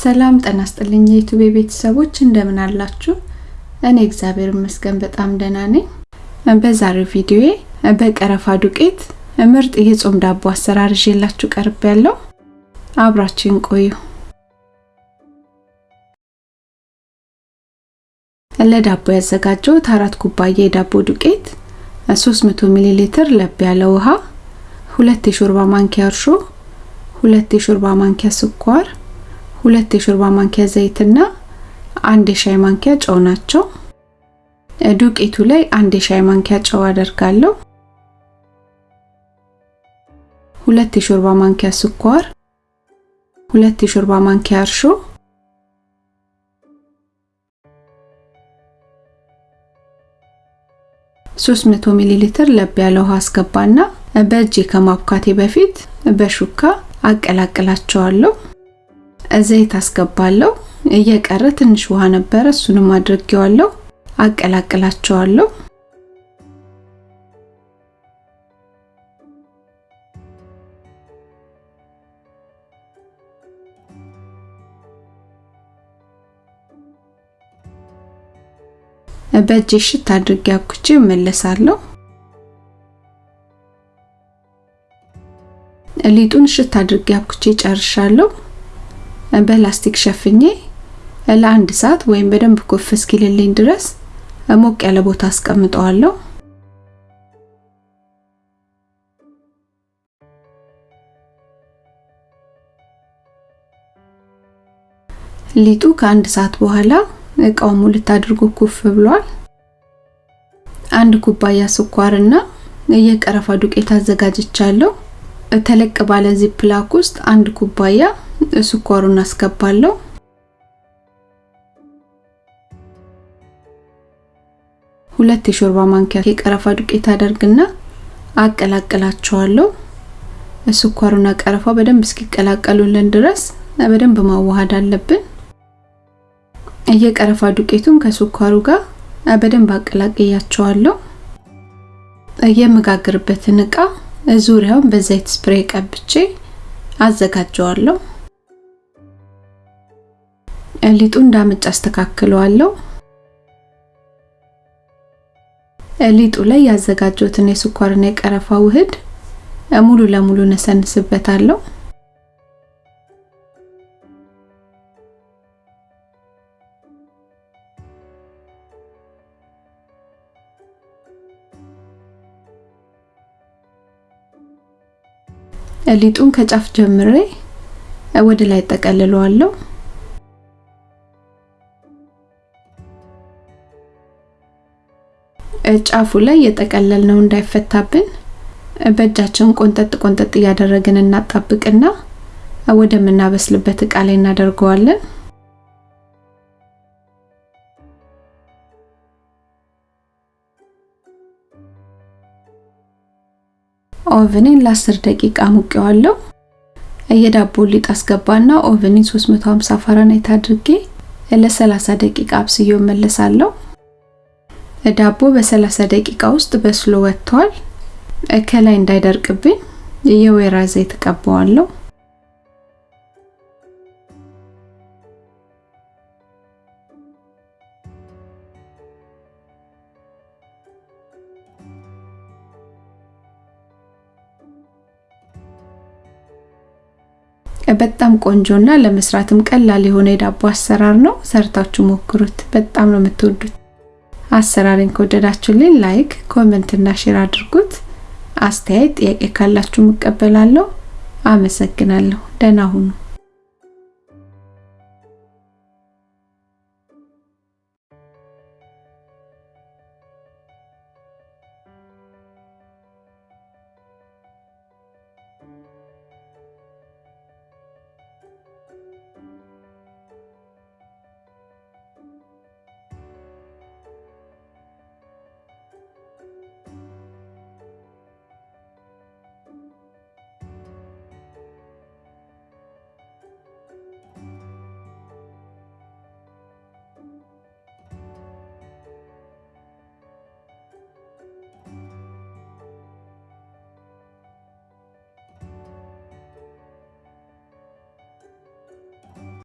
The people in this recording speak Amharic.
ሰላም ጤና ይስጥልኝ የዩቲዩብ ቤተሰቦች እንደምን አላችሁ? እኔ እግዚአብሔር ይመስገን በጣም ደህና ነኝ። በዛሬው ቪዲዮዬ በቀረፋ ዱቄት ምርጥ የጾም ዳቦ አሰራር ይዤላችሁ ቀርብ ያለው አብራችን ቆዩ። ለዳቦ ያዘጋጀሁት አራት ኩባያ የዳቦ ዱቄት፣ 300 ሚሊ ሊትር ለብ ያለ ውሃ፣ ሁለት የሾርባ ማንኪያ እርሾ፣ ሁለት የሾርባ ማንኪያ ስኳር፣ ሁለት የሾርባ ማንኪያ ዘይትና አንድ የሻይ ማንኪያ ጨው ናቸው። ዱቄቱ ላይ አንድ የሻይ ማንኪያ ጨው አደርጋለሁ። ሁለት የሾርባ ማንኪያ ስኳር፣ ሁለት የሾርባ ማንኪያ እርሾ፣ ሶስት መቶ ሚሊ ሊትር ለብ ያለ ውሃ አስገባና በእጄ ከማብካቴ በፊት በሹካ አቀላቅላቸዋለሁ። ዘይት አስገባለሁ። እየቀረ ትንሽ ውሃ ነበረ፣ እሱንም አድርጌዋለሁ። አቀላቅላቸዋለሁ። በእጄ ሽት አድርጌ አብኩቼ እመለሳለሁ። ሊጡን ሽት አድርጌ አብኩቼ ጨርሻለሁ። በላስቲክ ሸፍኜ ለአንድ ሰዓት ወይም በደንብ ኮፍ እስኪልልኝ ድረስ ሞቅ ያለ ቦታ አስቀምጠዋለሁ። ሊጡ ከአንድ ሰዓት በኋላ እቃው ሙልት አድርጎ ኩፍ ብሏል። አንድ ኩባያ ስኳርና የቀረፋ ዱቄት አዘጋጅቻለሁ። ተለቅ ባለ ዚፕላክ ውስጥ አንድ ኩባያ ስኳሩን አስገባለሁ። ሁለት የሾርባ ማንኪያ የቀረፋ ዱቄት አደርግና አቀላቅላቸዋለሁ። ስኳሩና ቀረፋው በደንብ እስኪቀላቀሉልን ድረስ በደንብ ማዋሃድ አለብን። የቀረፋ ዱቄቱን ከስኳሩ ጋር በደንብ አቀላቅያቸዋለሁ። የምጋግርበትን እቃ ዙሪያውን በዘይት ስፕሬይ ቀብቼ አዘጋጀዋለሁ። ሊጡ እንዳመጭ አስተካክለዋለሁ። ሊጡ ላይ ያዘጋጀሁትን የስኳርና የቀረፋ ውህድ ሙሉ ለሙሉ ነሰንስበታለሁ። ሊጡን ከጫፍ ጀምሬ ወደ ላይ ጠቀልለዋለሁ። ጫፉ ላይ የጠቀለልነው እንዳይፈታብን በእጃችን ቆንጠጥ ቆንጠጥ እያደረግን እናጣብቅና ወደምናበስልበት እቃ ላይ እናደርገዋለን። oven ኤን ለ10 ደቂቃ ሙቄዋለሁ። የዳቦ ሊጥ አስገባና oven ኤን 350 ፋራናይት አድርጌ ለ30 ደቂቃ አብስዬው መለሳለሁ። ዳቦ በ30 ደቂቃ ውስጥ በስሎ ወጥቷል። ከላይ እንዳይደርቅብኝ የወይራ ዘይት ቀባዋለሁ። በጣም ቆንጆና ለመስራትም ቀላል የሆነ የዳቦ አሰራር ነው። ሰርታችሁ ሞክሩት። በጣም ነው የምትወዱት። አሰራሬን ከወደዳችሁልኝ like፣ comment እና share አድርጉት። አስተያየት፣ ጥያቄ ካላችሁ እቀበላለሁ። አመሰግናለሁ። ደህና ሁኑ።